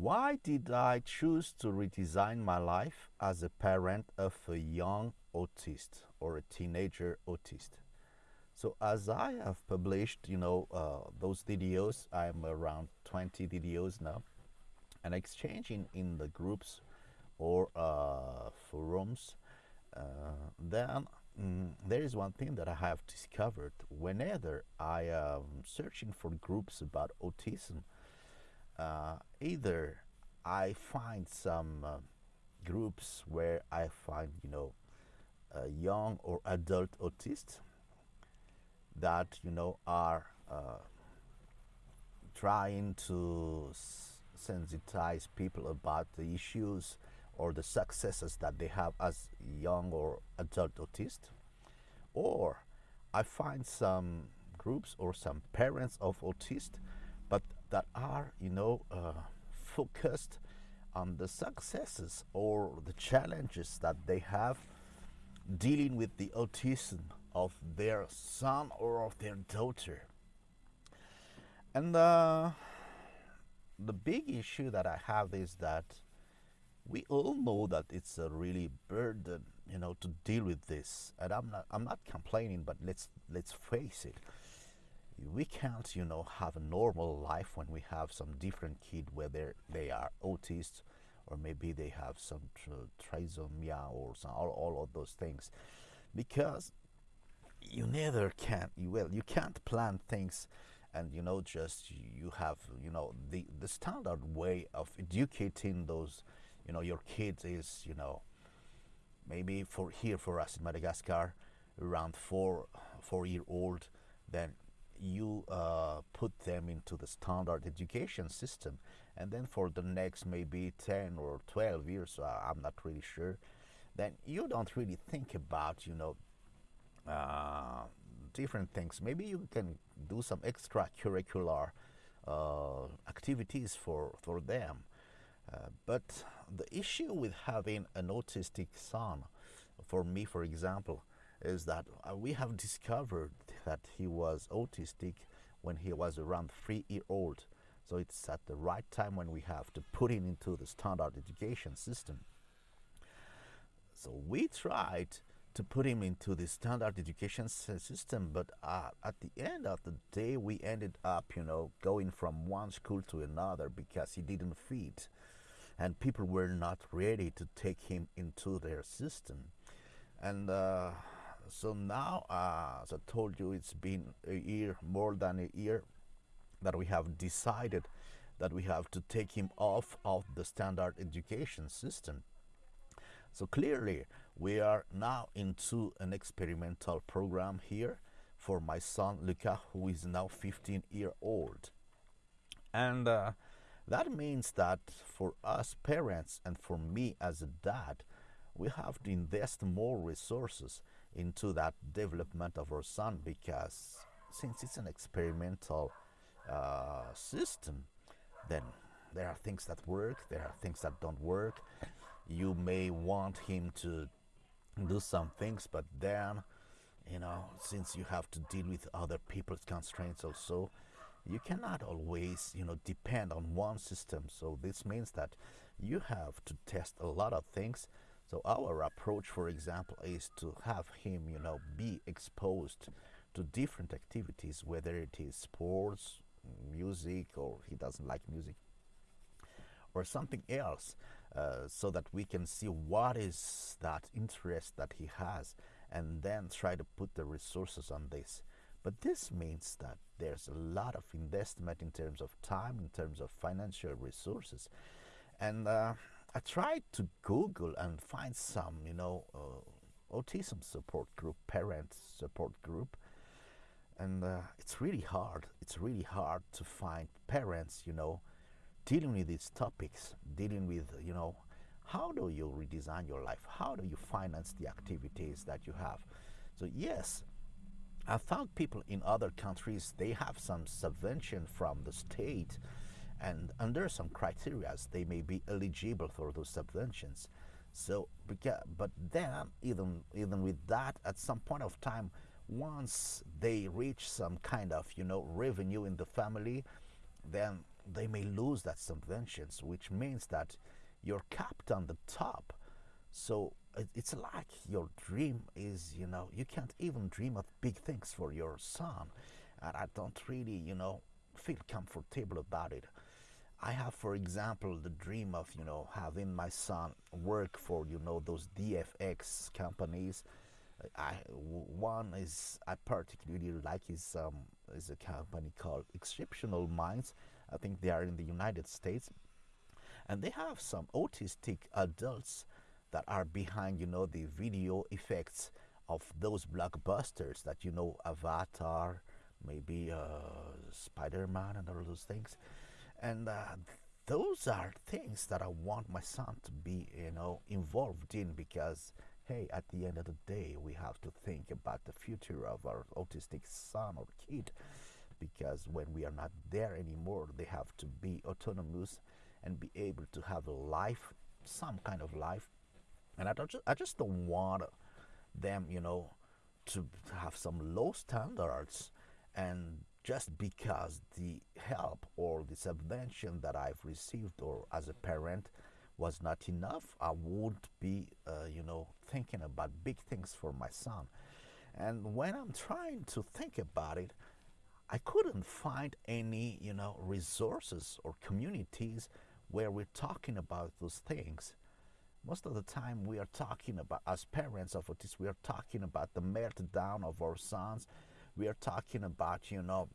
Why did I choose to redesign my life as a parent of a young autist or a teenager autist? So as I have published, you know, uh, those videos, I'm around 20 videos now, and exchanging in the groups or uh, forums, uh, then mm, there is one thing that I have discovered. Whenever I am searching for groups about autism, uh, either I find some uh, groups where I find, you know, young or adult autists that, you know, are uh, trying to sensitize people about the issues or the successes that they have as young or adult autists. Or I find some groups or some parents of autists but that are, you know, uh, focused on the successes or the challenges that they have dealing with the autism of their son or of their daughter. And uh, the big issue that I have is that we all know that it's a really burden, you know, to deal with this. And I'm not, I'm not complaining, but let's let's face it we can't, you know, have a normal life when we have some different kid, whether they are autists or maybe they have some trisomy or some, all, all of those things, because you never can. You well, you can't plan things, and you know, just you have, you know, the the standard way of educating those, you know, your kids is, you know, maybe for here for us in Madagascar, around four four year old, then you uh, put them into the standard education system. And then for the next maybe 10 or 12 years uh, i'm not really sure then you don't really think about you know uh, different things. Maybe you can do some extracurricular uh, activities for for them. Uh, but the issue with having an autistic son for me for example is that uh, we have discovered that he was autistic when he was around three year old. So it's at the right time when we have to put him into the standard education system. So we tried to put him into the standard education system, but uh, at the end of the day, we ended up, you know, going from one school to another because he didn't fit, and people were not ready to take him into their system, and. Uh, so now, uh, as I told you, it's been a year, more than a year, that we have decided that we have to take him off of the standard education system. So clearly, we are now into an experimental program here for my son Luca, who is now 15 year old. And uh, that means that for us parents and for me as a dad, we have to invest more resources into that development of our son because since it's an experimental uh, system, then there are things that work, there are things that don't work. You may want him to do some things, but then, you know, since you have to deal with other people's constraints also, you cannot always, you know, depend on one system. So this means that you have to test a lot of things so our approach, for example, is to have him, you know, be exposed to different activities, whether it is sports, music, or he doesn't like music, or something else, uh, so that we can see what is that interest that he has, and then try to put the resources on this. But this means that there's a lot of investment in terms of time, in terms of financial resources, and uh, I tried to Google and find some, you know, uh, autism support group, parent support group, and uh, it's really hard. It's really hard to find parents, you know, dealing with these topics, dealing with, you know, how do you redesign your life? How do you finance the activities that you have? So yes, I found people in other countries they have some subvention from the state and under some criteria they may be eligible for those subventions so but then even even with that at some point of time once they reach some kind of you know revenue in the family then they may lose that subventions, which means that you're capped on the top. So it's like your dream is, you know, you can't even dream of big things for your son. And I don't really, you know, feel comfortable about it. I have, for example, the dream of, you know, having my son work for, you know, those VFX companies. I one is I particularly like is um, is a company called Exceptional Minds. I think they are in the United States, and they have some autistic adults that are behind, you know, the video effects of those blockbusters that you know, Avatar, maybe uh, Spider-Man, and all those things, and uh, those are things that I want my son to be, you know, involved in because, hey, at the end of the day, we have to think about the future of our autistic son or kid because when we are not there anymore, they have to be autonomous and be able to have a life, some kind of life. And I don't just, I just don't want them, you know, to have some low standards and just because the help or the subvention that I've received or as a parent was not enough, I would be, uh, you know, thinking about big things for my son. And when I'm trying to think about it, I couldn't find any, you know, resources or communities where we're talking about those things most of the time we are talking about as parents of autism we are talking about the meltdown of our sons we are talking about you know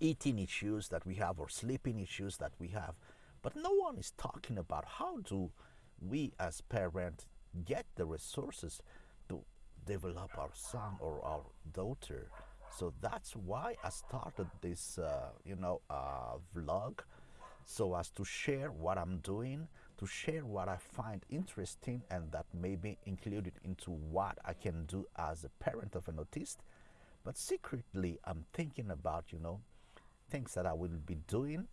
eating issues that we have or sleeping issues that we have but no one is talking about how do we as parents get the resources to develop our son or our daughter so that's why i started this uh, you know uh, vlog so as to share what i'm doing to share what I find interesting and that may be included into what I can do as a parent of an autist. But secretly, I'm thinking about, you know, things that I will be doing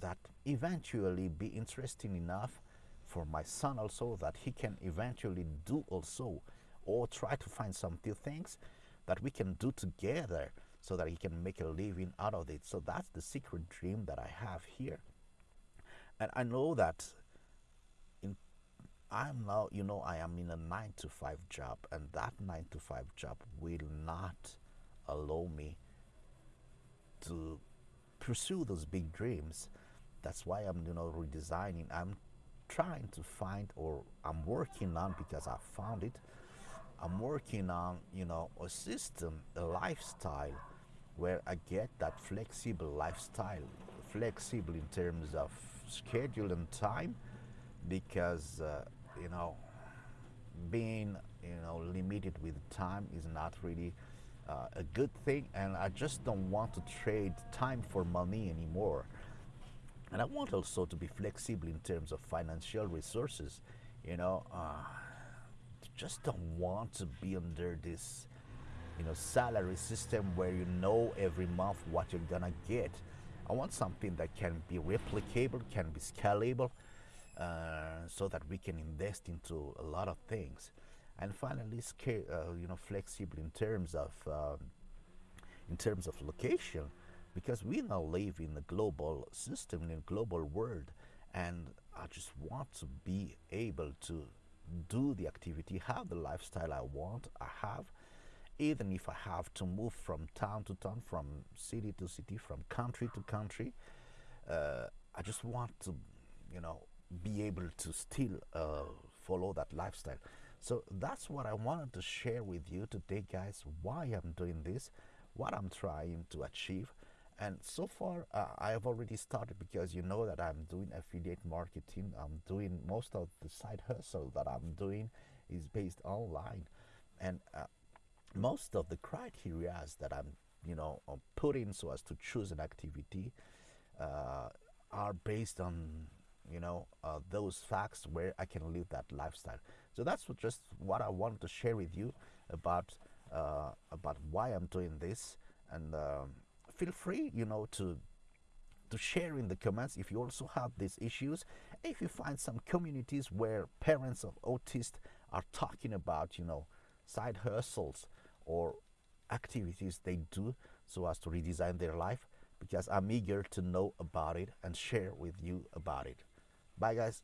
that eventually be interesting enough for my son also that he can eventually do also or try to find some few things that we can do together so that he can make a living out of it. So that's the secret dream that I have here. And I know that I'm now, you know, I am in a nine to five job, and that nine to five job will not allow me to pursue those big dreams. That's why I'm, you know, redesigning. I'm trying to find, or I'm working on because I found it. I'm working on, you know, a system, a lifestyle where I get that flexible lifestyle, flexible in terms of schedule and time, because. Uh, you know, being you know limited with time is not really uh, a good thing, and I just don't want to trade time for money anymore. And I want also to be flexible in terms of financial resources. You know, uh, just don't want to be under this, you know, salary system where you know every month what you're gonna get. I want something that can be replicable, can be scalable, uh, so that we can invest into a lot of things and finally scale, uh, you know flexible in terms of um, in terms of location because we now live in a global system in a global world and I just want to be able to do the activity have the lifestyle I want I have even if I have to move from town to town from city to city from country to country uh, I just want to you know be able to still uh, follow that lifestyle. So that's what I wanted to share with you today, guys. Why I'm doing this, what I'm trying to achieve. And so far, uh, I have already started because you know that I'm doing affiliate marketing. I'm doing most of the side hustle that I'm doing is based online, and uh, most of the criteria that I'm, you know, putting so as to choose an activity uh, are based on you know uh, those facts where I can live that lifestyle. So that's what just what I wanted to share with you about uh, about why I'm doing this, and um, feel free, you know, to to share in the comments if you also have these issues. If you find some communities where parents of autists are talking about, you know, side hustles or activities they do so as to redesign their life, because I'm eager to know about it and share with you about it. Bye, guys.